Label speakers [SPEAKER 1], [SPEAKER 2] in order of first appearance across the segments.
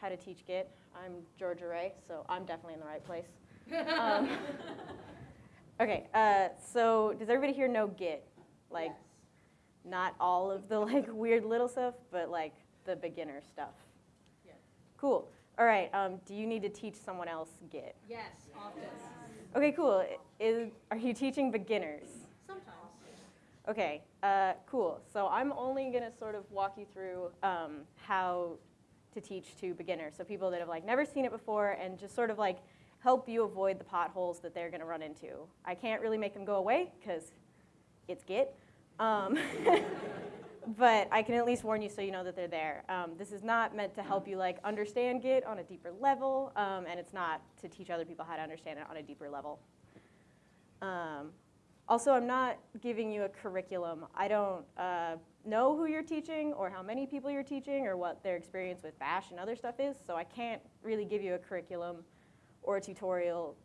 [SPEAKER 1] how to teach Git. I'm Georgia Ray, so I'm definitely in the right place. Um, okay, uh, so does everybody here know Git? Like,
[SPEAKER 2] Yes.
[SPEAKER 1] not all of the like weird little stuff, but like the beginner stuff.
[SPEAKER 2] Yeah.
[SPEAKER 1] Cool. All right. Um, do you need to teach someone else Git?
[SPEAKER 2] Yes, often.
[SPEAKER 1] Okay, cool. Is, are you teaching beginners?
[SPEAKER 2] Sometimes.
[SPEAKER 1] Okay, uh, cool. So I'm only going to sort of walk you through um, how to teach to beginners. So people that have like never seen it before and just sort of like help you avoid the potholes that they're going to run into. I can't really make them go away because it's Git. Um, but I can at least warn you so you know that they're there. Um, this is not meant to help you like understand Git on a deeper level, um, and it's not to teach other people how to understand it on a deeper level. Um, also, I'm not giving you a curriculum. I don't uh, know who you're teaching or how many people you're teaching or what their experience with Bash and other stuff is, so I can't really give you a curriculum or a tutorial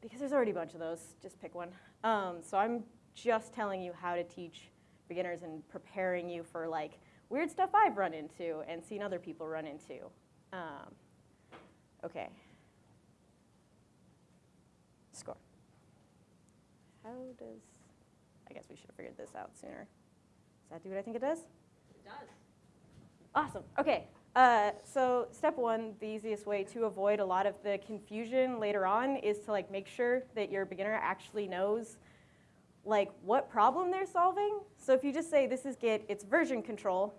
[SPEAKER 1] because there's already a bunch of those. Just pick one. Um, so I'm just telling you how to teach beginners and preparing you for like weird stuff I've run into and seen other people run into. Um, okay. Score. How does, I guess we should have figured this out sooner. Does that do what I think it does?
[SPEAKER 2] It does.
[SPEAKER 1] Awesome. Okay. Uh, so step one, the easiest way to avoid a lot of the confusion later on is to like make sure that your beginner actually knows like what problem they're solving. So if you just say this is Git, it's version control,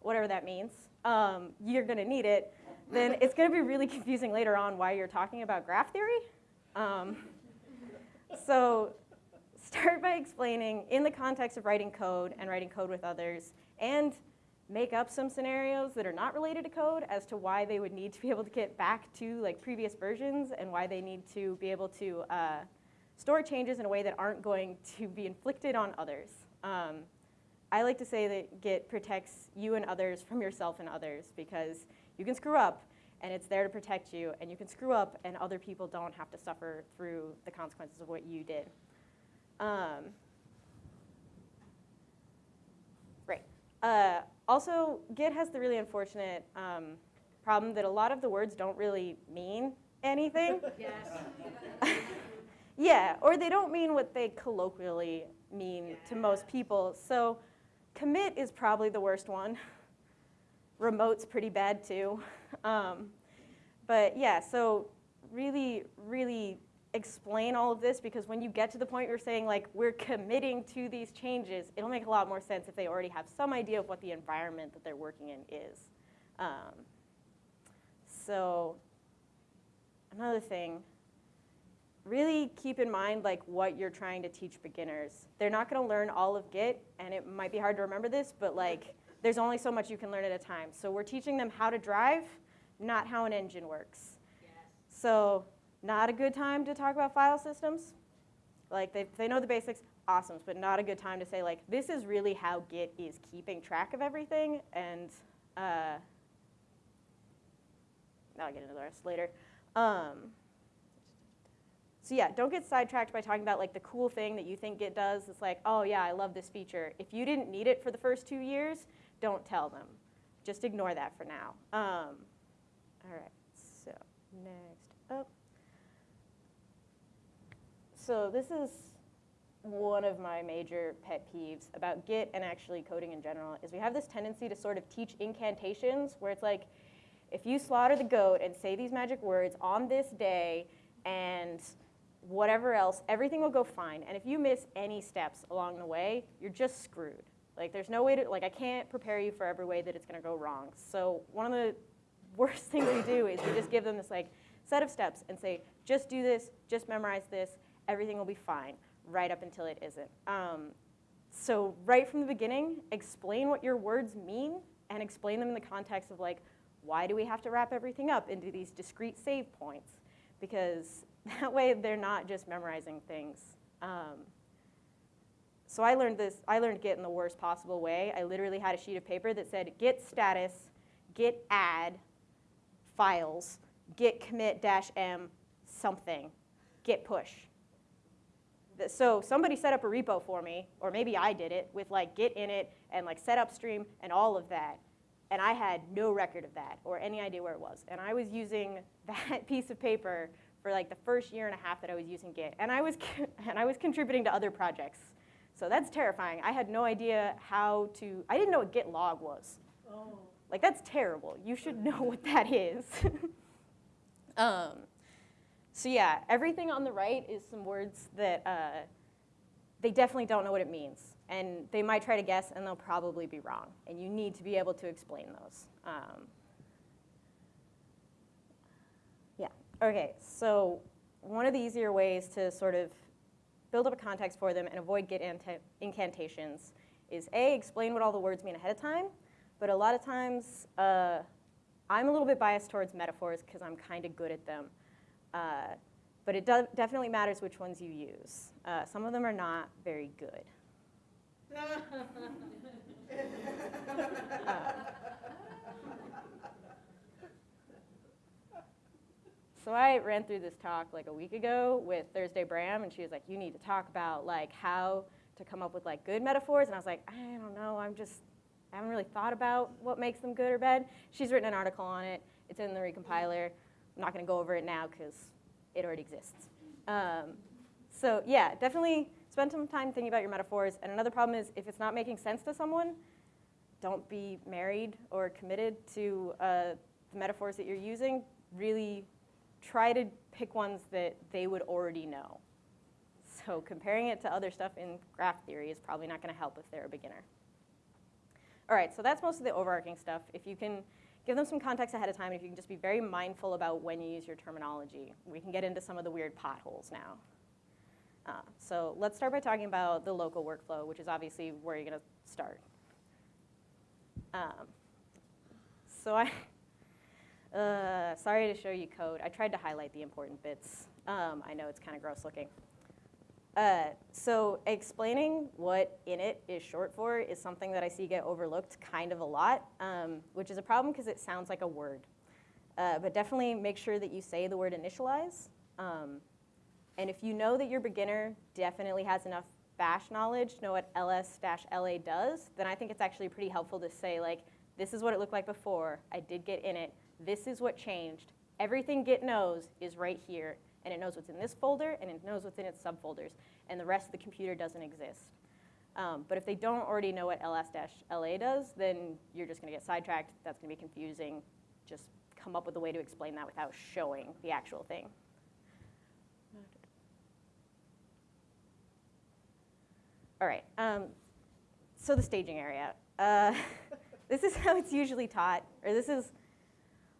[SPEAKER 1] whatever that means, um, you're going to need it. Then it's going to be really confusing later on why you're talking about graph theory. Um, so start by explaining in the context of writing code and writing code with others and make up some scenarios that are not related to code as to why they would need to be able to get back to like previous versions and why they need to be able to uh, store changes in a way that aren't going to be inflicted on others. Um, I like to say that Git protects you and others from yourself and others because you can screw up and it's there to protect you and you can screw up and other people don't have to suffer through the consequences of what you did. Um, right. Uh, also, Git has the really unfortunate um, problem that a lot of the words don't really mean anything.
[SPEAKER 2] Yes.
[SPEAKER 1] Yeah, or they don't mean what they colloquially mean to most people. So commit is probably the worst one. Remote's pretty bad too. Um, but yeah, so really, really explain all of this because when you get to the point you're saying like, we're committing to these changes, it'll make a lot more sense if they already have some idea of what the environment that they're working in is. Um, so another thing, really keep in mind like what you're trying to teach beginners. They're not going to learn all of Git, and it might be hard to remember this, but like there's only so much you can learn at a time. So we're teaching them how to drive, not how an engine works.
[SPEAKER 2] Yes.
[SPEAKER 1] So not a good time to talk about file systems. Like they, they know the basics, awesome, but not a good time to say like this is really how Git is keeping track of everything, and uh, I'll get into the rest later. Um, so yeah, don't get sidetracked by talking about like the cool thing that you think Git does. It's like, oh yeah, I love this feature. If you didn't need it for the first two years, don't tell them. Just ignore that for now. Um, all right, so next up. So this is one of my major pet peeves about Git and actually coding in general is we have this tendency to sort of teach incantations where it's like, if you slaughter the goat and say these magic words on this day and whatever else, everything will go fine. And if you miss any steps along the way, you're just screwed. Like there's no way to, like I can't prepare you for every way that it's gonna go wrong. So one of the worst things we do is we just give them this like set of steps and say, just do this, just memorize this, everything will be fine, right up until it isn't. Um, so right from the beginning, explain what your words mean and explain them in the context of like, why do we have to wrap everything up into these discrete save points? Because that way they're not just memorizing things. Um, so I learned this, I learned Git in the worst possible way. I literally had a sheet of paper that said git status, git add, files, git commit dash m, something, git push. So somebody set up a repo for me, or maybe I did it, with like git in it and like set upstream and all of that. And I had no record of that or any idea where it was. And I was using that piece of paper for like the first year and a half that I was using Git. And I was, and I was contributing to other projects. So that's terrifying. I had no idea how to, I didn't know what Git log was.
[SPEAKER 2] Oh.
[SPEAKER 1] Like that's terrible. You should know what that is. um, so yeah, everything on the right is some words that uh, they definitely don't know what it means. And they might try to guess and they'll probably be wrong. And you need to be able to explain those. Um, yeah, okay, so one of the easier ways to sort of build up a context for them and avoid anta- incantations is A, explain what all the words mean ahead of time, but a lot of times uh, I'm a little bit biased towards metaphors because I'm kind of good at them. Uh, but it definitely matters which ones you use. Uh, some of them are not very good. Uh, so I ran through this talk like a week ago with Thursday Bram, and she was like, "You need to talk about like how to come up with like good metaphors." And I was like, "I don't know. I'm just I haven't really thought about what makes them good or bad." She's written an article on it. It's in the recompiler. I'm not going to go over it now because it already exists. Um, so yeah, definitely spend some time thinking about your metaphors. And another problem is if it's not making sense to someone, don't be married or committed to uh, the metaphors that you're using. Really try to pick ones that they would already know. So comparing it to other stuff in graph theory is probably not going to help if they're a beginner. All right, so that's most of the overarching stuff. If you can give them some context ahead of time, and if you can just be very mindful about when you use your terminology, we can get into some of the weird potholes now. Uh, so let's start by talking about the local workflow, which is obviously where you're going to start. Um, so I, uh, sorry to show you code. I tried to highlight the important bits. Um, I know it's kind of gross looking. Uh, so explaining what init is short for is something that I see get overlooked kind of a lot, um, which is a problem because it sounds like a word. Uh, but definitely make sure that you say the word initialize. Um, and if you know that your beginner definitely has enough bash knowledge know what ls-la does, then I think it's actually pretty helpful to say like, this is what it looked like before, I did get init, this is what changed, everything Git knows is right here, and it knows what's in this folder, and it knows what's in its subfolders, and the rest of the computer doesn't exist. Um, but if they don't already know what ls-la does, then you're just going to get sidetracked. That's going to be confusing. Just come up with a way to explain that without showing the actual thing. All right, um, so the staging area. Uh, this is how it's usually taught, or this is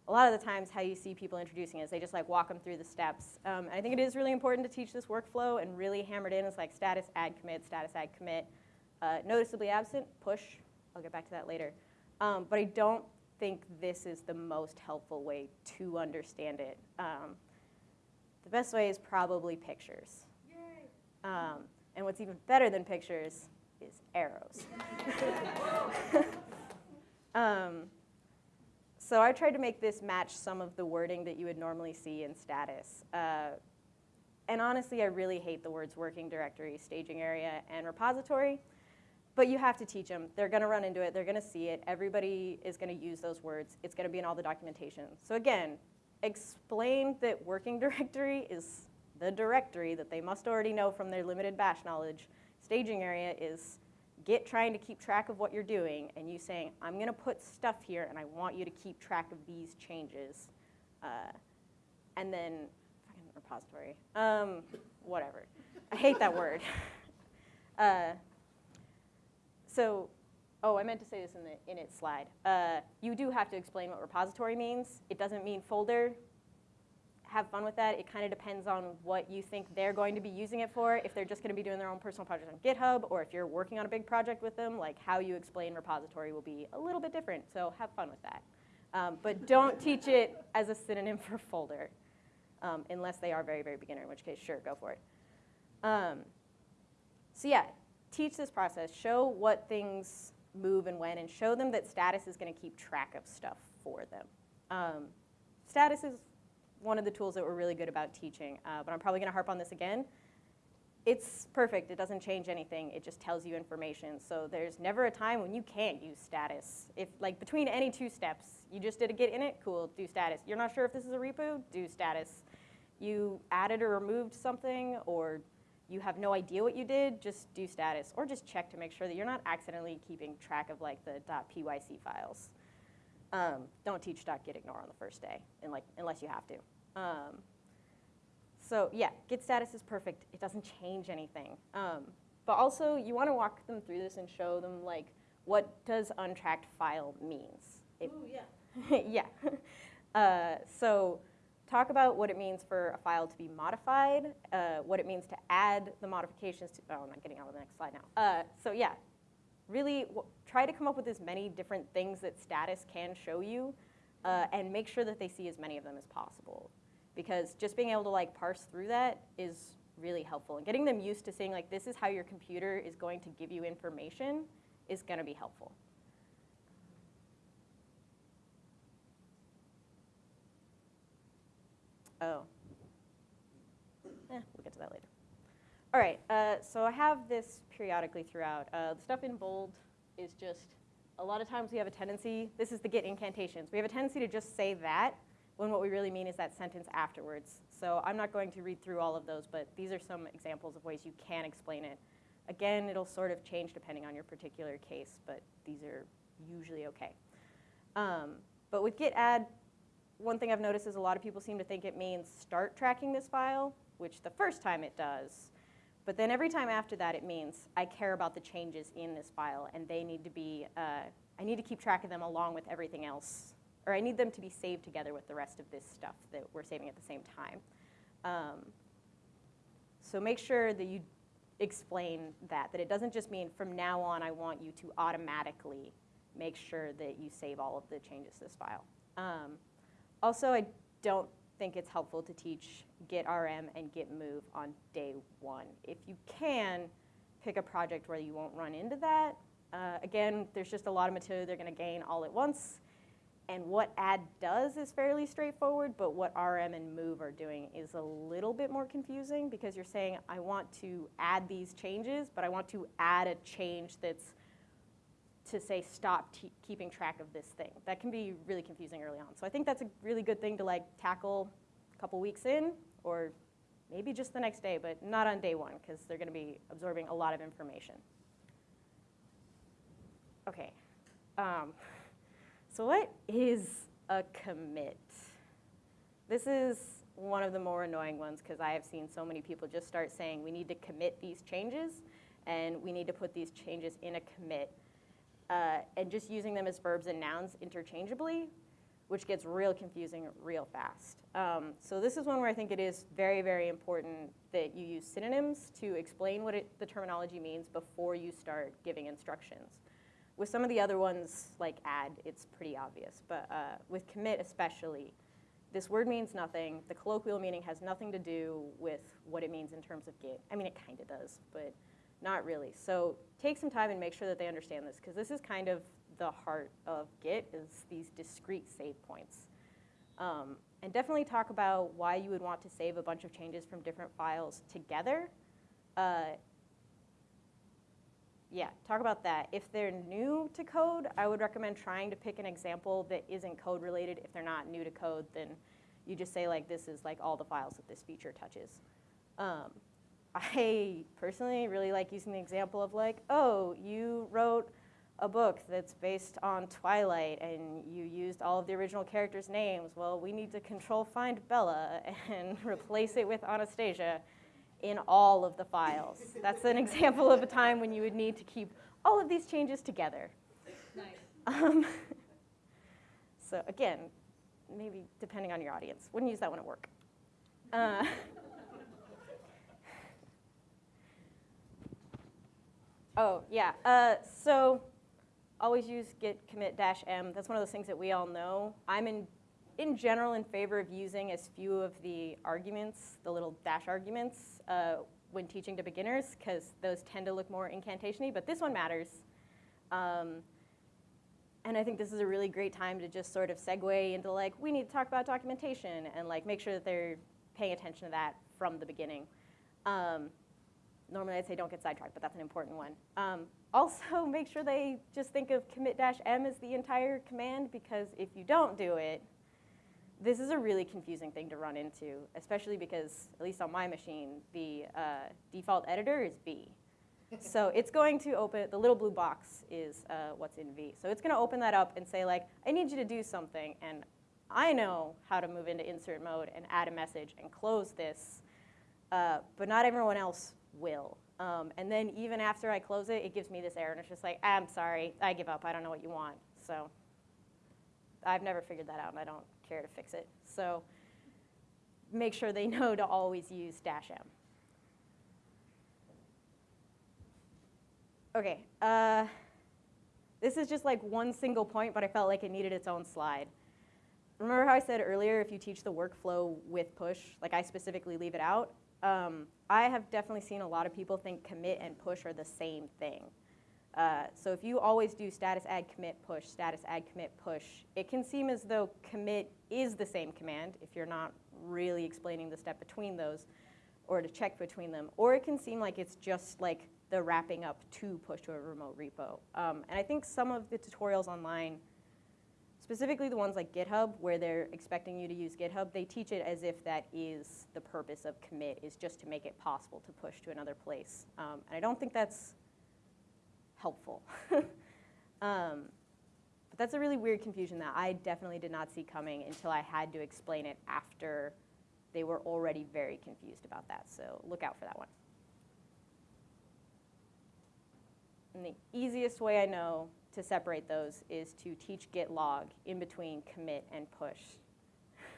[SPEAKER 1] a lot of the times how you see people introducing it is they just like walk them through the steps. Um, I think it is really important to teach this workflow and really hammered in is like status add commit, status add commit. Uh, noticeably absent, push. I'll get back to that later. Um, but I don't think this is the most helpful way to understand it. Um, the best way is probably pictures. Um, and what's even better than pictures is arrows. so I tried to make this match some of the wording that you would normally see in status. Uh, and honestly, I really hate the words working directory, staging area, and repository. But you have to teach them. They're going to run into it. They're going to see it. Everybody is going to use those words. It's going to be in all the documentation. So again, explain that working directory is the directory that they must already know from their limited bash knowledge. Staging area is Git trying to keep track of what you're doing and you saying, I'm going to put stuff here and I want you to keep track of these changes. Uh, and then, fucking repository, um, whatever. I hate that word. Uh, so, oh, I meant to say this in the init slide. Uh, you do have to explain what repository means. It doesn't mean folder. Have fun with that. It kind of depends on what you think they're going to be using it for. If they're just going to be doing their own personal project on GitHub, or if you're working on a big project with them, like how you explain repository will be a little bit different. So have fun with that. Um, but don't teach it as a synonym for folder, um, unless they are very, very beginner, in which case, sure, go for it. Um, so yeah, teach this process. Show what things move and when, and show them that status is going to keep track of stuff for them. Um, status is one of the tools that we're really good about teaching, uh, but I'm probably going to harp on this again. it's perfect. It doesn't change anything. It just tells you information. So there's never a time when you can't use status. If like between any two steps, you just did a git init, cool, do status. You're not sure if this is a repo, do status. You added or removed something, or you have no idea what you did, just do status, or just check to make sure that you're not accidentally keeping track of like the .pyc files. Um, don't teach .gitignore on the first day, like, unless you have to. Um, so yeah, git status is perfect. It doesn't change anything. Um, but also, you want to walk them through this and show them like what does untracked file means. It-
[SPEAKER 2] Ooh, yeah.
[SPEAKER 1] yeah. Uh, so talk about what it means for a file to be modified, uh, what it means to add the modifications to, oh, I'm not getting on to the next slide now. Uh, so yeah, really try to come up with as many different things that status can show you uh, and make sure that they see as many of them as possible. Because just being able to like parse through that is really helpful. And getting them used to seeing like this is how your computer is going to give you information is gonna be helpful. Oh. Eh, we'll get to that later. All right, uh, so I have this periodically throughout. Uh, the stuff in bold is just, a lot of times we have a tendency, this is the git incantations. We have a tendency to just say that when what we really mean is that sentence afterwards. So I'm not going to read through all of those, but these are some examples of ways you can explain it. Again, it'll sort of change depending on your particular case, but these are usually okay. Um, but with git add, one thing I've noticed is a lot of people seem to think it means start tracking this file, which the first time it does. But then every time after that, it means I care about the changes in this file, and they need to be, uh, I need to keep track of them along with everything else, or I need them to be saved together with the rest of this stuff that we're saving at the same time. Um, so make sure that you explain that, that it doesn't just mean from now on I want you to automatically make sure that you save all of the changes to this file. Um, also, I don't think it's helpful to teach git rm and git move on day one. If you can, pick a project where you won't run into that. Uh, again, there's just a lot of material they're going to gain all at once. And what add does is fairly straightforward, but what rm and move are doing is a little bit more confusing because you're saying, I want to add these changes, but I want to add a change that's to say stop keeping track of this thing. That can be really confusing early on. So I think that's a really good thing to like tackle a couple weeks in or maybe just the next day, but not on day one because they're going to be absorbing a lot of information. Okay. Um, so what is a commit? This is one of the more annoying ones because I have seen so many people just start saying we need to commit these changes and we need to put these changes in a commit uh, and just using them as verbs and nouns interchangeably, which gets real confusing real fast. Um, so this is one where I think it is very, very important that you use synonyms to explain what it, the terminology means before you start giving instructions. With some of the other ones, like add, it's pretty obvious, but uh, with commit especially, this word means nothing. The colloquial meaning has nothing to do with what it means in terms of Git. I mean, it kind of does, but not really. So take some time and make sure that they understand this, because this is kind of the heart of Git, is these discrete save points. Um, and definitely talk about why you would want to save a bunch of changes from different files together. Uh, yeah, talk about that. If they're new to code, I would recommend trying to pick an example that isn't code related. If they're not new to code, then you just say like this is like all the files that this feature touches. Um, I personally really like using the example of like, oh, you wrote a book that's based on Twilight and you used all of the original characters' names. Well, we need to control find Bella and replace it with Anastasia in all of the files. That's an example of a time when you would need to keep all of these changes together.
[SPEAKER 2] Nice.
[SPEAKER 1] Um, so again, maybe depending on your audience, wouldn't use that one at work. Uh, oh yeah, uh, so always use git commit dash m. That's one of those things that we all know. I'm in, in general in favor of using as few of the arguments, the little dash arguments, uh, when teaching to beginners, because those tend to look more incantation-y, but this one matters. Um, and I think this is a really great time to just sort of segue into like, we need to talk about documentation and like make sure that they're paying attention to that from the beginning. Um, normally I'd say don't get sidetracked, but that's an important one. Um, also, make sure they just think of commit-m as the entire command because if you don't do it, this is a really confusing thing to run into, especially because, at least on my machine, the uh, default editor is V. so it's going to open, the little blue box is uh, what's in V. So it's going to open that up and say, like, I need you to do something. And I know how to move into insert mode and add a message and close this, uh, but not everyone else will. Um, and then even after I close it, it gives me this error, and it's just like, I'm sorry, I give up, I don't know what you want. So I've never figured that out, and I don't care to fix it. So make sure they know to always use dash M. Okay, uh, this is just like one single point, but I felt like it needed its own slide. Remember how I said earlier if you teach the workflow with push, like I specifically leave it out? Um, I have definitely seen a lot of people think commit and push are the same thing. Uh, so if you always do status add commit push, status add commit push, it can seem as though commit is the same command if you're not really explaining the step between those or to check between them. Or it can seem like it's just like the wrapping up to push to a remote repo. Um, and I think some of the tutorials online, specifically the ones like GitHub where they're expecting you to use GitHub, they teach it as if that is the purpose of commit, is just to make it possible to push to another place. Um, and I don't think that's helpful. um, but that's a really weird confusion that I definitely did not see coming until I had to explain it after they were already very confused about that. So look out for that one. And the easiest way I know to separate those is to teach git log in between commit and push.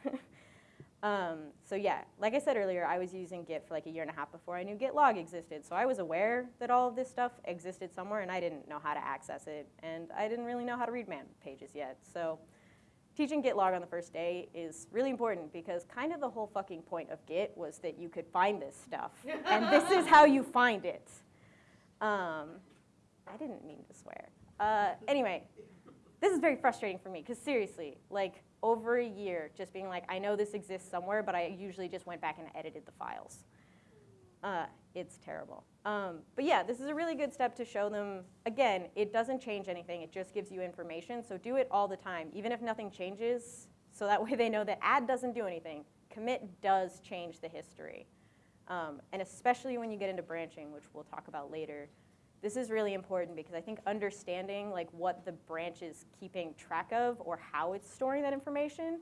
[SPEAKER 1] Um, so yeah, like I said earlier, I was using Git for like a year and a half before I knew Git log existed. So I was aware that all of this stuff existed somewhere and I didn't know how to access it. And I didn't really know how to read man pages yet. So teaching Git log on the first day is really important because kind of the whole fucking point of Git was that you could find this stuff. and this is how you find it. Um, I didn't mean to swear. Uh, anyway, this is very frustrating for me because seriously, like over a year just being like, I know this exists somewhere, but I usually just went back and edited the files. Uh, it's terrible. Um, but yeah, this is a really good step to show them, again, it doesn't change anything, it just gives you information, so do it all the time, even if nothing changes, so that way they know that add doesn't do anything. Commit does change the history. Um, and especially when you get into branching, which we'll talk about later, this is really important because I think understanding like what the branch is keeping track of or how it's storing that information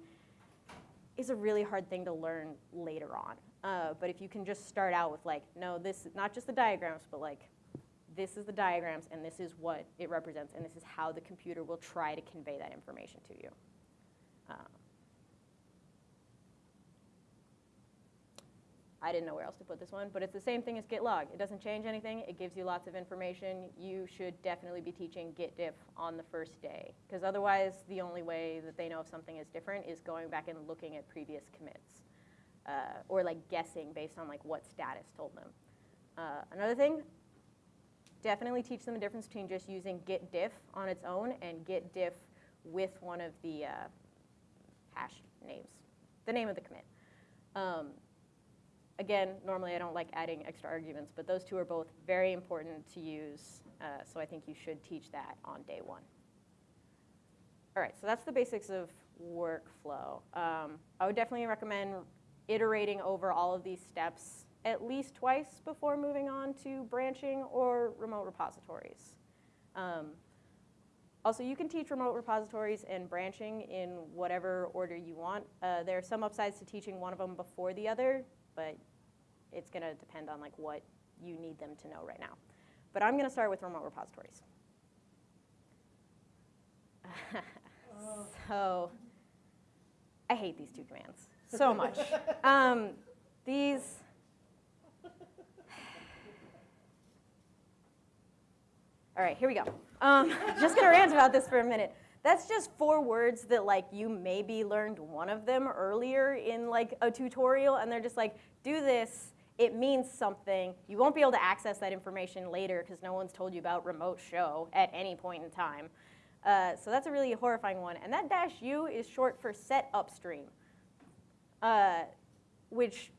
[SPEAKER 1] is a really hard thing to learn later on. Uh, but if you can just start out with like, no, this is not just the diagrams, but like, this is the diagrams and this is what it represents and this is how the computer will try to convey that information to you. Um, I didn't know where else to put this one, but it's the same thing as git log. It doesn't change anything. It gives you lots of information. You should definitely be teaching git diff on the first day, because otherwise the only way that they know if something is different is going back and looking at previous commits, uh, or like guessing based on like what status told them. Uh, another thing, definitely teach them the difference between just using git diff on its own and git diff with one of the uh, hash names, the name of the commit. Um, Again, normally I don't like adding extra arguments, but those two are both very important to use, uh, so I think you should teach that on day one. All right, so that's the basics of workflow. Um, I would definitely recommend iterating over all of these steps at least twice before moving on to branching or remote repositories. Um, also, you can teach remote repositories and branching in whatever order you want. Uh, there are some upsides to teaching one of them before the other, but it's going to depend on like what you need them to know right now. But I'm going to start with remote repositories. so I hate these two commands so much. um, these, all right, here we go. Um, just going to rant about this for a minute. That's just four words that like you maybe learned one of them earlier in like a tutorial and they're just like, do this it means something. You won't be able to access that information later because no one's told you about remote show at any point in time. Uh, so that's a really horrifying one. And that dash U is short for set upstream, uh, which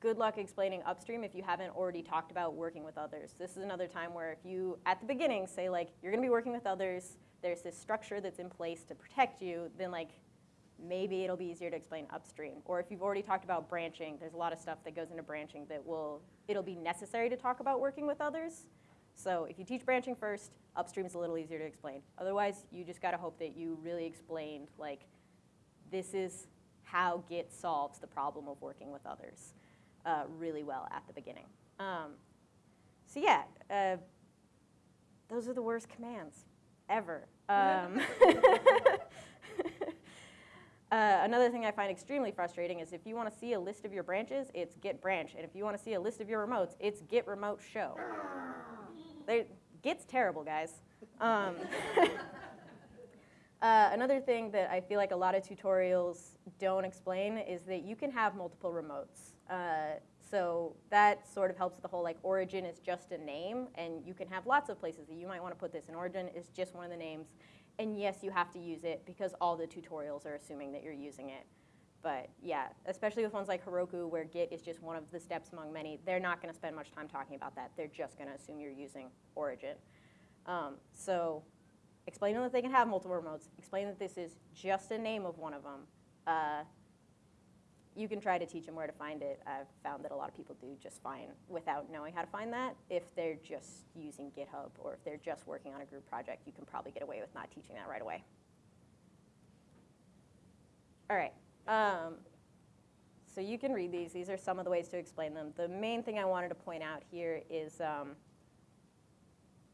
[SPEAKER 1] good luck explaining upstream if you haven't already talked about working with others. This is another time where if you, at the beginning, say like, you're gonna be working with others, there's this structure that's in place to protect you, then like, maybe it'll be easier to explain upstream. Or if you've already talked about branching, there's a lot of stuff that goes into branching that will, it'll be necessary to talk about working with others. So if you teach branching first, upstream is a little easier to explain. Otherwise, you just gotta hope that you really explained like, this is how Git solves the problem of working with others uh, really well at the beginning. Um, so yeah, uh, those are the worst commands ever. Um, uh, another thing I find extremely frustrating is if you want to see a list of your branches, it's git branch, and if you want to see a list of your remotes, it's git remote show. They, Git's terrible, guys. Um, uh, another thing that I feel like a lot of tutorials don't explain is that you can have multiple remotes. Uh, so that sort of helps with the whole like origin is just a name, and you can have lots of places that you might want to put this. And origin is just one of the names, and yes, you have to use it because all the tutorials are assuming that you're using it. But yeah, especially with ones like Heroku, where Git is just one of the steps among many, they're not going to spend much time talking about that. They're just going to assume you're using origin. Um, so explain that they can have multiple remotes. Explain that this is just a name of one of them. Uh, you can try to teach them where to find it. I've found that a lot of people do just fine without knowing how to find that. If they're just using GitHub or if they're just working on a group project, you can probably get away with not teaching that right away. All right. Um, so you can read these. These are some of the ways to explain them. The main thing I wanted to point out here is um,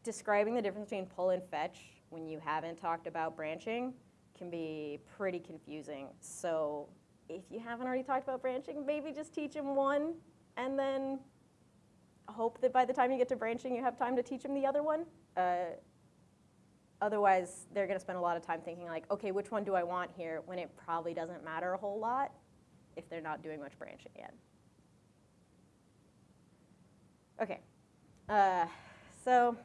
[SPEAKER 1] describing the difference between pull and fetch when you haven't talked about branching can be pretty confusing. So if you haven't already talked about branching, maybe just teach them one and then hope that by the time you get to branching, you have time to teach them the other one. Uh, otherwise, they're going to spend a lot of time thinking like, okay, which one do I want here when it probably doesn't matter a whole lot if they're not doing much branching yet. Okay, uh, so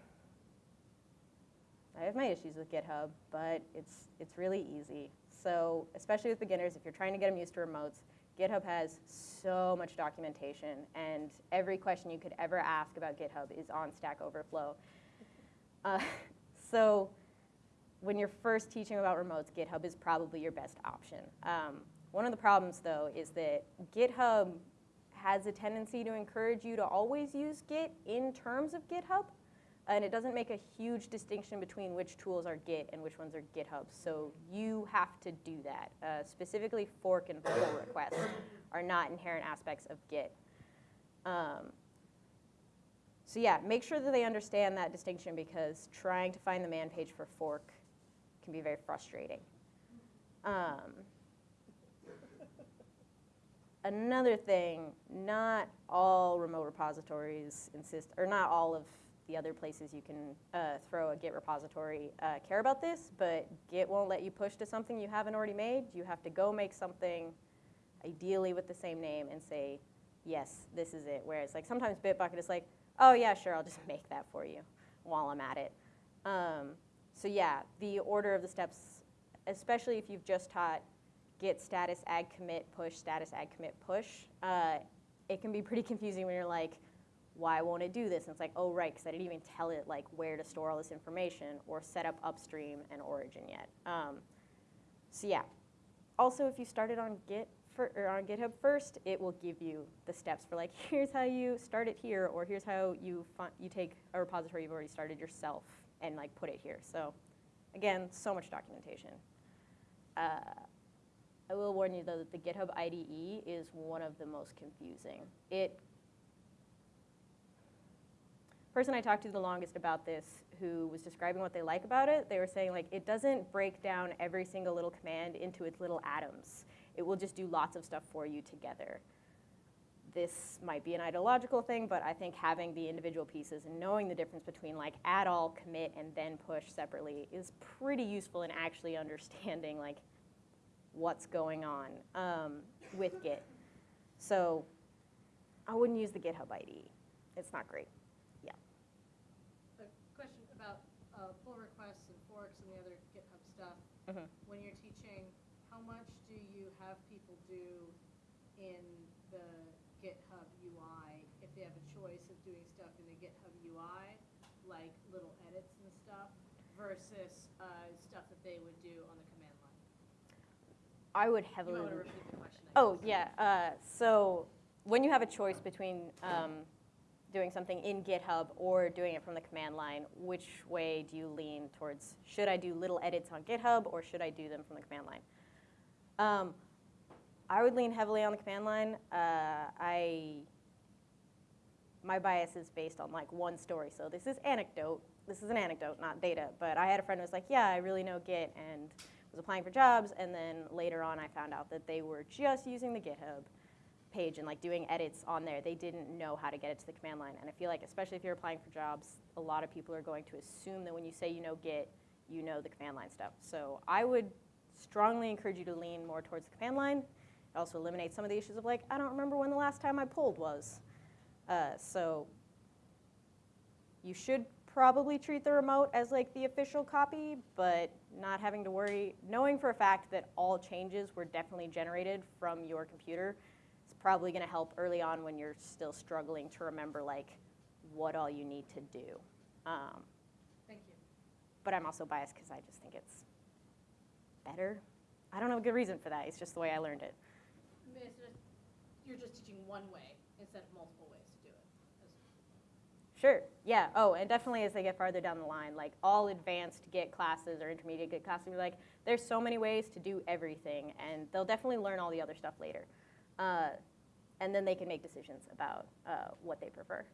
[SPEAKER 1] I have my issues with GitHub, but it's, it's really easy. So especially with beginners, if you're trying to get them used to remotes, GitHub has so much documentation, and every question you could ever ask about GitHub is on Stack Overflow. Uh, so when you're first teaching about remotes, GitHub is probably your best option. Um, one of the problems, though, is that GitHub has a tendency to encourage you to always use Git in terms of GitHub, and it doesn't make a huge distinction between which tools are Git and which ones are GitHub. So you have to do that. Uh, specifically, fork and pull requests are not inherent aspects of Git. Um, so yeah, make sure that they understand that distinction because trying to find the man page for fork can be very frustrating. Um, another thing, not all remote repositories insist, or not all of the other places you can uh, throw a Git repository uh, care about this, but Git won't let you push to something you haven't already made. You have to go make something, ideally with the same name, and say, yes, this is it. Whereas like sometimes Bitbucket is like, oh yeah, sure, I'll just make that for you while I'm at it. Um, so yeah, the order of the steps, especially if you've just taught git status add commit push status add commit push, uh, it can be pretty confusing when you're like, why won't it do this? And it's like, oh, right, because I didn't even tell it like where to store all this information or set up upstream and origin yet. Um, so yeah. Also, if you started on Git for, or on GitHub first, it will give you the steps for like, here's how you start it here, or here's how you you take a repository you've already started yourself and like put it here. So again, so much documentation. Uh, I will warn you though that the GitHub IDE is one of the most confusing. It person I talked to the longest about this who was describing what they like about it, they were saying like it doesn't break down every single little command into its little atoms. It will just do lots of stuff for you together. This might be an ideological thing, but I think having the individual pieces and knowing the difference between like add all, commit, and then push separately is pretty useful in actually understanding like what's going on um, with Git. So I wouldn't use the GitHub IDE. It's not great.
[SPEAKER 2] A question about uh, pull requests and forks and the other GitHub stuff.
[SPEAKER 1] Mhm.
[SPEAKER 2] When you're teaching, how much do you have people do in the GitHub UI if they have a choice of doing stuff in the GitHub UI, like little edits and stuff, versus uh, stuff that they would do on the command line?
[SPEAKER 1] I would
[SPEAKER 2] You
[SPEAKER 1] heavily.
[SPEAKER 2] want to repeat the question. I
[SPEAKER 1] Oh,
[SPEAKER 2] guess.
[SPEAKER 1] yeah. Uh, so when you have a choice between um, doing something in GitHub or doing it from the command line, which way do you lean towards? Should I do little edits on GitHub or should I do them from the command line? Um, I would lean heavily on the command line. Uh, I my bias is based on like one story. So this is anecdote. This is an anecdote, not data. But I had a friend who was like, "Yeah, I really know Git," and was applying for jobs. And then later on, I found out that they were just using the GitHub page and like doing edits on there. They didn't know how to get it to the command line. And I feel like, especially if you're applying for jobs, a lot of people are going to assume that when you say you know Git, you know the command line stuff. So I would strongly encourage you to lean more towards the command line. It also eliminates some of the issues of like, I don't remember when the last time I pulled was. Uh, so you should probably treat the remote as like the official copy, but not having to worry, knowing for a fact that all changes were definitely generated from your computer probably going to help early on when you're still struggling to remember like what all you need to do. Um,
[SPEAKER 2] Thank you.
[SPEAKER 1] but I'm also biased because I just think it's better. I don't have a good reason for that. It's just the way I learned it.
[SPEAKER 2] I mean, it's just, you're just teaching one way instead of multiple ways to do it.
[SPEAKER 1] Sure. Yeah. Oh, and definitely as they get farther down the line, like all advanced Git classes or intermediate Git classes, be like there's so many ways to do everything, and they'll definitely learn all the other stuff later, uh, and then they can make decisions about uh, what they prefer.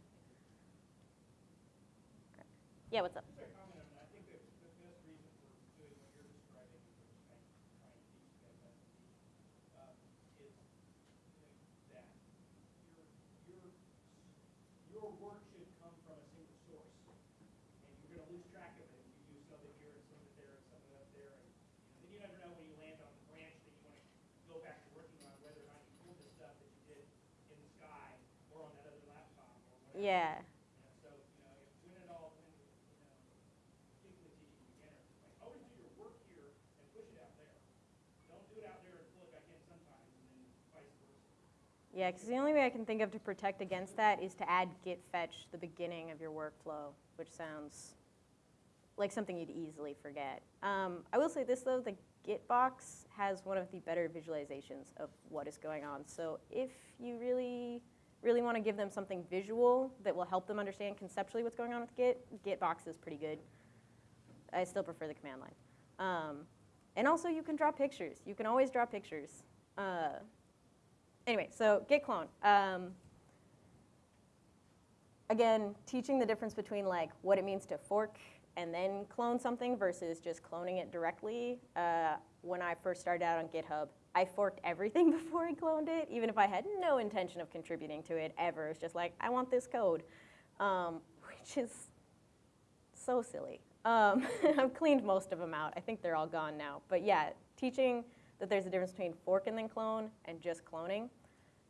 [SPEAKER 1] Yeah. What's up?
[SPEAKER 3] Just a comment on that, I think that the best reason for doing what you're describing, which is trying, trying to teach you guys how to teach, um, is that your, your, your work should come from a single source. And you're gonna lose track of it if you do some of it here and some of it there and some of it up there. And, you know, then you never know when you land on the branch that you wanna go back to working on, whether or not you pulled the stuff that you did in the sky or on that other laptop or whatever.
[SPEAKER 1] Yeah.
[SPEAKER 3] You know, so, you know, if when it all, when, you know, particularly teaching beginners, it's like, always do your work here and push it out there. Don't do it out there and pull it back in sometimes, and then vice versa.
[SPEAKER 1] Yeah, because the only way I can think of to protect against that is to add git fetch the beginning of your workflow, which sounds like something you'd easily forget. Um, I will say this though, the git box has one of the better visualizations of what is going on. So if you really, really want to give them something visual that will help them understand conceptually what's going on with git, git box is pretty good. I still prefer the command line. Um, and also you can draw pictures. You can always draw pictures. Uh, anyway, so git clone. Um, again, teaching the difference between like what it means to fork and then clone something versus just cloning it directly. Uh, when I first started out on GitHub, I forked everything before I cloned it, even if I had no intention of contributing to it ever. It's just like, I want this code, um, which is so silly. Um, I've cleaned most of them out. I think they're all gone now. But yeah, teaching that there's a difference between fork and then clone and just cloning.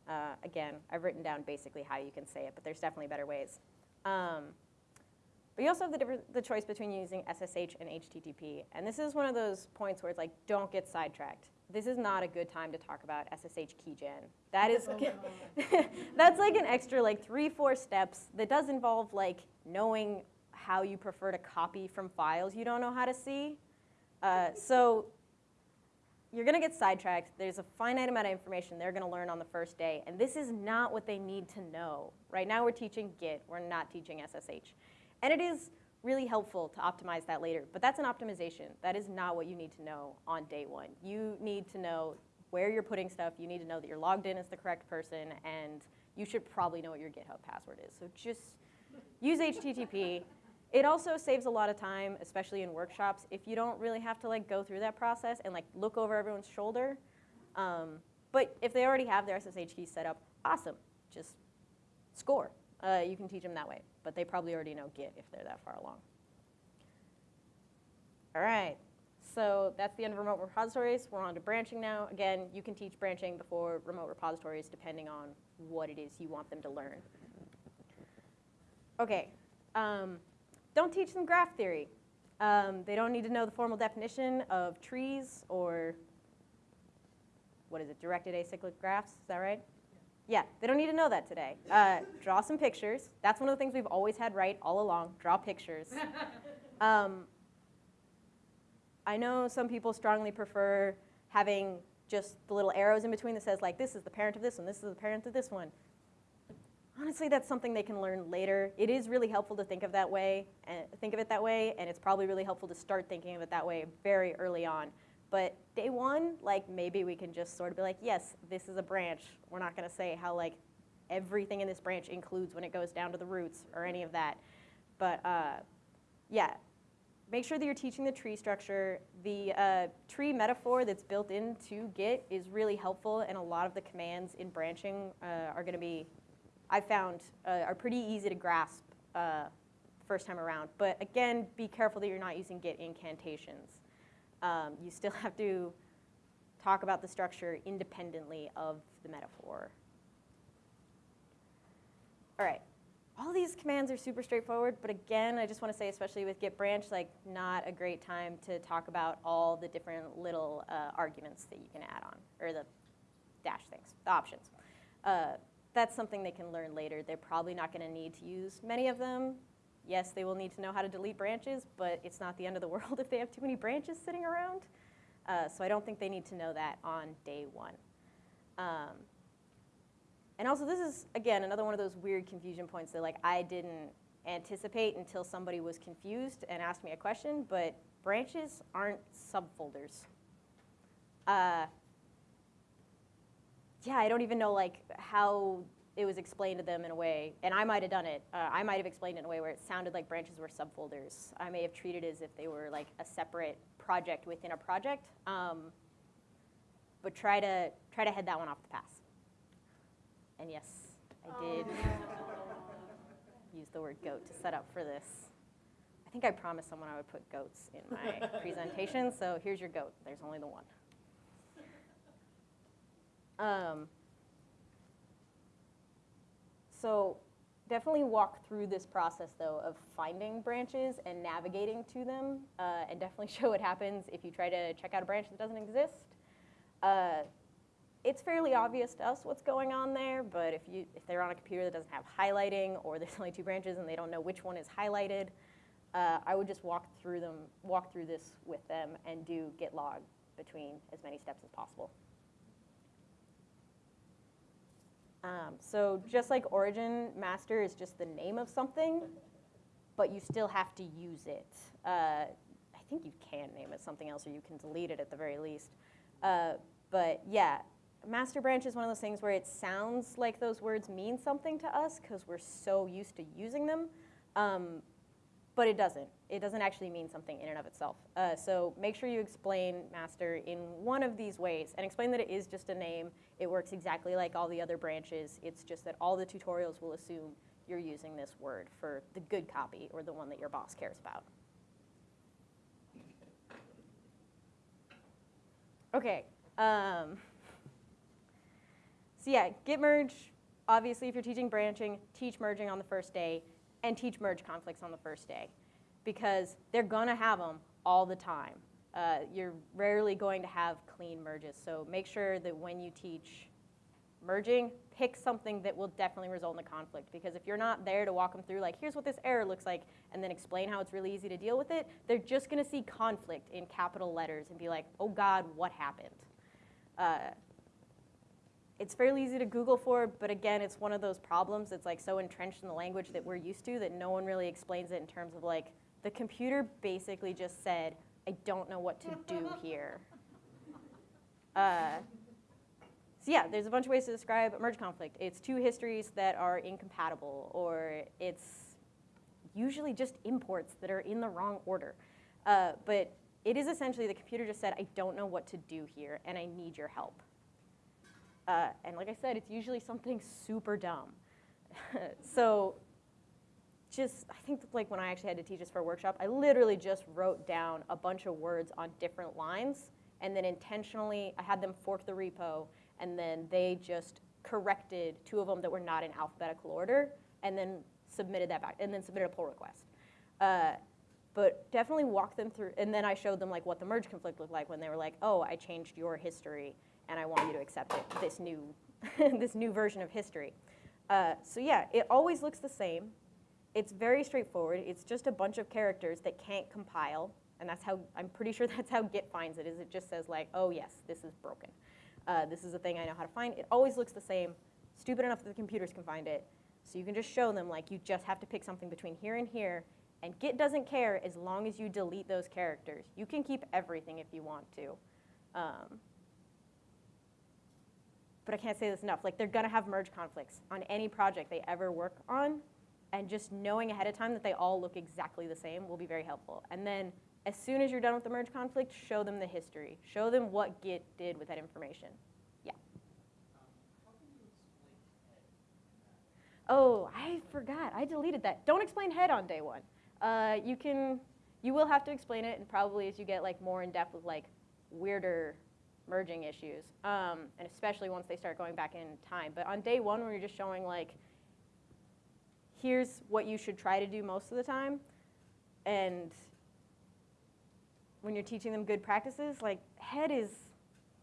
[SPEAKER 1] Uh, again, I've written down basically how you can say it, but there's definitely better ways. Um, but you also have the, the choice between using SSH and HTTP. And this is one of those points where it's like, don't get sidetracked. This is not a good time to talk about SSH keygen. That is,
[SPEAKER 2] Oh,
[SPEAKER 1] that's like an extra like three, four steps that does involve like knowing how you prefer to copy from files you don't know how to see. Uh, so you're going to get sidetracked. There's a finite amount of information they're going to learn on the first day, and this is not what they need to know. Right now, we're teaching Git. We're not teaching SSH, and it is really helpful to optimize that later. But that's an optimization. That is not what you need to know on day one. You need to know where you're putting stuff. You need to know that you're logged in as the correct person, and you should probably know what your GitHub password is. So just use HTTP. It also saves a lot of time, especially in workshops, if you don't really have to like go through that process and like look over everyone's shoulder. Um, but if they already have their SSH keys set up, awesome, just score. Uh, you can teach them that way, but they probably already know Git if they're that far along. All right, so that's the end of remote repositories. We're on to branching now. Again, you can teach branching before remote repositories depending on what it is you want them to learn. Okay, um, don't teach them graph theory. Um, they don't need to know the formal definition of trees or what is it, directed acyclic graphs, is that right? Yeah, they don't need to know that today. Uh, draw some pictures. That's one of the things we've always had right all along. Draw pictures. Um, I know some people strongly prefer having just the little arrows in between that says like this is the parent of this one, this is the parent of this one. Honestly, that's something they can learn later. It is really helpful to think of that way and think of it that way, and it's probably really helpful to start thinking of it that way very early on. But day one, like maybe we can just sort of be like, yes, this is a branch. We're not going to say how like everything in this branch includes when it goes down to the roots or any of that. But uh, yeah, make sure that you're teaching the tree structure. The uh, tree metaphor that's built into Git is really helpful, and a lot of the commands in branching uh, are going to be, I found, uh, are pretty easy to grasp uh, first time around. But again, be careful that you're not using Git incantations. Um, you still have to talk about the structure independently of the metaphor. All right all these commands are super straightforward, but again, I just want to say, especially with git branch, like not a great time to talk about all the different little uh, arguments that you can add on, or the dash things, the options. Uh, that's something they can learn later. They're probably not going to need to use many of them. Yes, they will need to know how to delete branches, but it's not the end of the world if they have too many branches sitting around. Uh, so I don't think they need to know that on day one. Um, and also, this is, again, another one of those weird confusion points that like I didn't anticipate until somebody was confused and asked me a question, but branches aren't subfolders. Uh, yeah, I don't even know like how it was explained to them in a way, and I might have done it. Uh, I might have explained it in a way where it sounded like branches were subfolders. I may have treated it as if they were like a separate project within a project. Um, but try to try to head that one off the pass. And yes, I did use the word goat to set up for this. I think I promised someone I would put goats in my presentation, so here's your goat. There's only the one. Um, so definitely walk through this process, though, of finding branches and navigating to them, uh, and definitely show what happens if you try to check out a branch that doesn't exist. Uh, it's fairly obvious to us what's going on there, but if, you, if they're on a computer that doesn't have highlighting or there's only two branches and they don't know which one is highlighted, uh, I would just walk through them, walk through this with them and do git log between as many steps as possible. Um, so just like origin, master is just the name of something, but you still have to use it. Uh, I think you can name it something else or you can delete it at the very least. Uh, but yeah, master branch is one of those things where it sounds like those words mean something to us because we're so used to using them, um, but it doesn't. It doesn't actually mean something in and of itself. Uh, so make sure you explain master in one of these ways and explain that it is just a name. It works exactly like all the other branches. It's just that all the tutorials will assume you're using this word for the good copy or the one that your boss cares about. Okay. Um, so yeah, git merge, obviously if you're teaching branching, teach merging on the first day, and teach merge conflicts on the first day. Because they're gonna have them all the time. Uh, you're rarely going to have clean merges, so make sure that when you teach merging, pick something that will definitely result in a conflict. Because if you're not there to walk them through, like, here's what this error looks like, and then explain how it's really easy to deal with it, they're just gonna see conflict in capital letters and be like, oh God, what happened? Uh, it's fairly easy to Google for, but again, it's one of those problems that's like so entrenched in the language that we're used to that no one really explains it in terms of like, the computer basically just said, I don't know what to do here. Uh, so yeah, there's a bunch of ways to describe a merge conflict. It's two histories that are incompatible, or it's usually just imports that are in the wrong order. Uh, but it is essentially the computer just said, I don't know what to do here, and I need your help. Uh, and like I said, it's usually something super dumb. so just, I think like when I actually had to teach this for a workshop, I literally just wrote down a bunch of words on different lines and then intentionally, I had them fork the repo and then they just corrected two of them that were not in alphabetical order and then submitted that back and then submitted a pull request. Uh, but definitely walk them through, and then I showed them like what the merge conflict looked like when they were like, oh, I changed your history and I want you to accept it, this new this new version of history. Uh, so yeah, it always looks the same. It's very straightforward. It's just a bunch of characters that can't compile, and that's how I'm pretty sure that's how Git finds it. Is it just says like, oh yes, this is broken. Uh, this is a thing I know how to find. It always looks the same. Stupid enough that the computers can find it. So you can just show them like you just have to pick something between here and here, and Git doesn't care as long as you delete those characters. You can keep everything if you want to. Um, but I can't say this enough. Like they're gonna have merge conflicts on any project they ever work on, and just knowing ahead of time that they all look exactly the same will be very helpful. And then as soon as you're done with the merge conflict, show them the history. Show them what Git did with that information. Yeah.
[SPEAKER 3] Um, how can you explain head?
[SPEAKER 1] Oh, I forgot. I deleted that. Don't explain head on day one. Uh, you can, you will have to explain it, and probably as you get like more in depth with like weirder merging issues, um, and especially once they start going back in time. But on day one, when you're just showing like, here's what you should try to do most of the time, and when you're teaching them good practices, like head is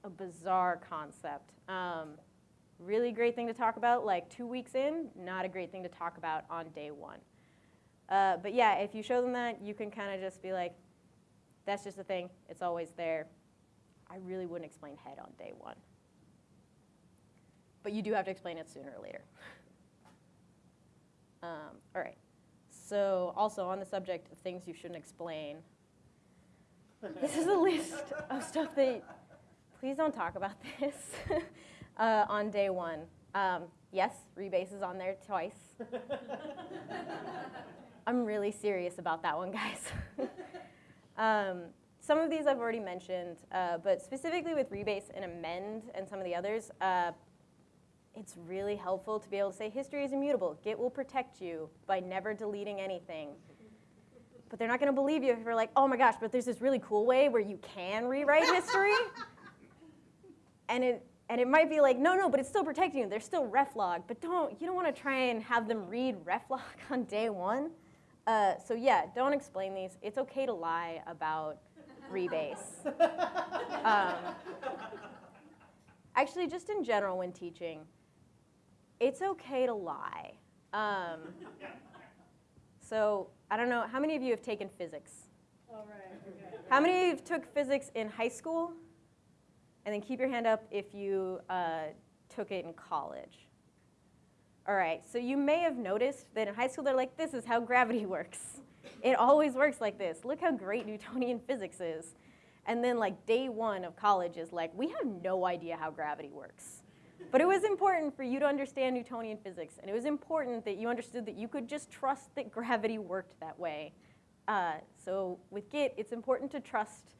[SPEAKER 1] a bizarre concept. Um, really great thing to talk about like two weeks in, not a great thing to talk about on day one. Uh, but yeah, if you show them that, you can kind of just be like, that's just a thing, it's always there. I really wouldn't explain head on day one. But you do have to explain it sooner or later. Um, all right, so also on the subject of things you shouldn't explain, this is a list of stuff that, please don't talk about this uh, on day one. Um, yes, rebase is on there twice. I'm really serious about that one, guys. um, some of these I've already mentioned, uh, but specifically with rebase and amend and some of the others, uh, it's really helpful to be able to say history is immutable. Git will protect you by never deleting anything. But they're not going to believe you if you're like, oh my gosh, but there's this really cool way where you can rewrite history. and it and it might be like, no, no, but it's still protecting you. There's still reflog, but don't you don't want to try and have them read reflog on day one. Uh, so yeah, don't explain these. It's okay to lie about rebase. um, actually, just in general when teaching, it's okay to lie. Um, so I don't know, how many of you have taken physics?
[SPEAKER 2] All right, okay.
[SPEAKER 1] How many of you took physics in high school? And then keep your hand up if you uh, took it in college. All right, so you may have noticed that in high school they're like, this is how gravity works. It always works like this. Look how great Newtonian physics is. And then like day one of college is like, we have no idea how gravity works. But it was important for you to understand Newtonian physics, and it was important that you understood that you could just trust that gravity worked that way. Uh, so with Git, it's important to trust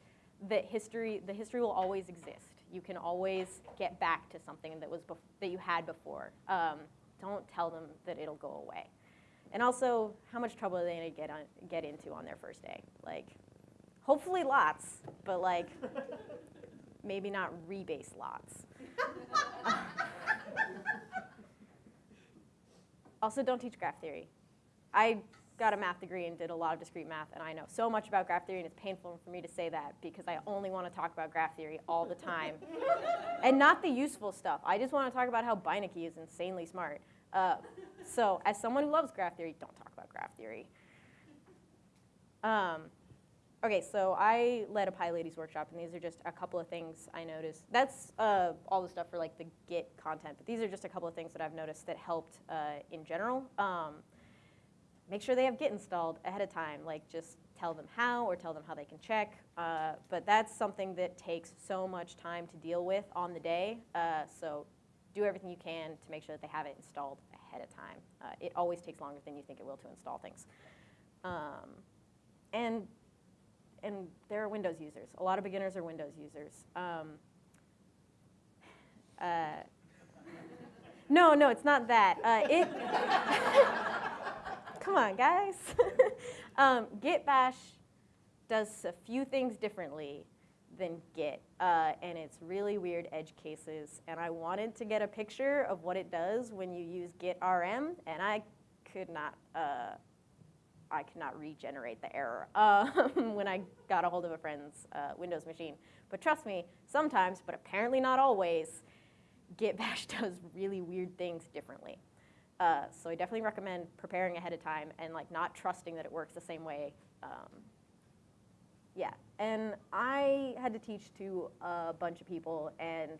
[SPEAKER 1] that history, the history will always exist. You can always get back to something that was that you had before. Um, don't tell them that it'll go away. And also, how much trouble are they gonna get on, get into on their first day? Like, hopefully lots, but like, maybe not rebase lots. also, don't teach graph theory. I got a math degree and did a lot of discrete math, and I know so much about graph theory, and it's painful for me to say that because I only want to talk about graph theory all the time. and not the useful stuff. I just want to talk about how Beineke is insanely smart. Uh, so as someone who loves graph theory, don't talk about graph theory. Um, okay, so I led a PyLadies workshop, and these are just a couple of things I noticed. That's uh, all the stuff for like the Git content, but these are just a couple of things that I've noticed that helped uh, in general. Um, make sure they have Git installed ahead of time. Like just tell them how or tell them how they can check. Uh, but that's something that takes so much time to deal with on the day. Uh, so do everything you can to make sure that they have it installed ahead of time. Uh, it always takes longer than you think it will to install things. Um, and, and there are Windows users. A lot of beginners are Windows users. Um, uh, no, no, it's not that. Uh, it Come on, guys. um, Git Bash does a few things differently than Git, uh, and it's really weird edge cases. And I wanted to get a picture of what it does when you use Git RM, and I could not. I could not regenerate the error um, when I got a hold of a friend's uh, Windows machine. But trust me, sometimes, but apparently not always, Git Bash does really weird things differently. Uh, so I definitely recommend preparing ahead of time and like not trusting that it works the same way. Um, yeah, and I had to teach to a bunch of people and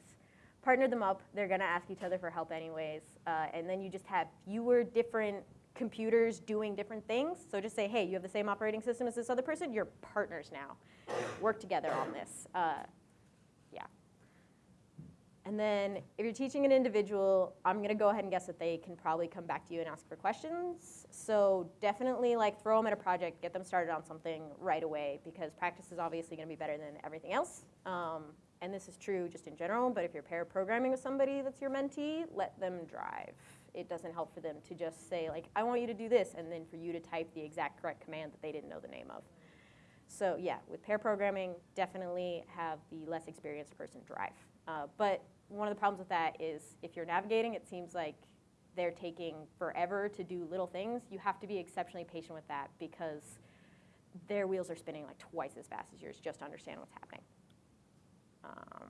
[SPEAKER 1] partnered them up. They're gonna ask each other for help anyways, uh, and then you just have fewer different computers doing different things. So just say, hey, you have the same operating system as this other person. You're partners now. Work together on this. Uh, yeah. And then if you're teaching an individual, I'm going to go ahead and guess that they can probably come back to you and ask for questions. So definitely like throw them at a project, get them started on something right away because practice is obviously going to be better than everything else. Um, and this is true just in general, but if you're pair programming with somebody that's your mentee, let them drive. It doesn't help for them to just say like, I want you to do this, and then for you to type the exact correct command that they didn't know the name of. So yeah, with pair programming, definitely have the less experienced person drive. Uh, but one of the problems with that is if you're navigating, it seems like they're taking forever to do little things. You have to be exceptionally patient with that because their wheels are spinning like twice as fast as yours just to understand what's happening. Um,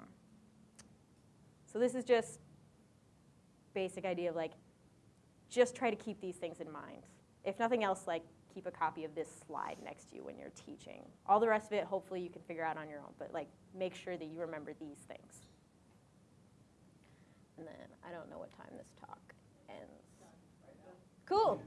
[SPEAKER 1] so this is just basic idea of like, just try to keep these things in mind. If nothing else, like keep a copy of this slide next to you when you're teaching. All the rest of it, hopefully you can figure out on your own, but like make sure that you remember these things. And then I don't know what time this talk ends. Cool.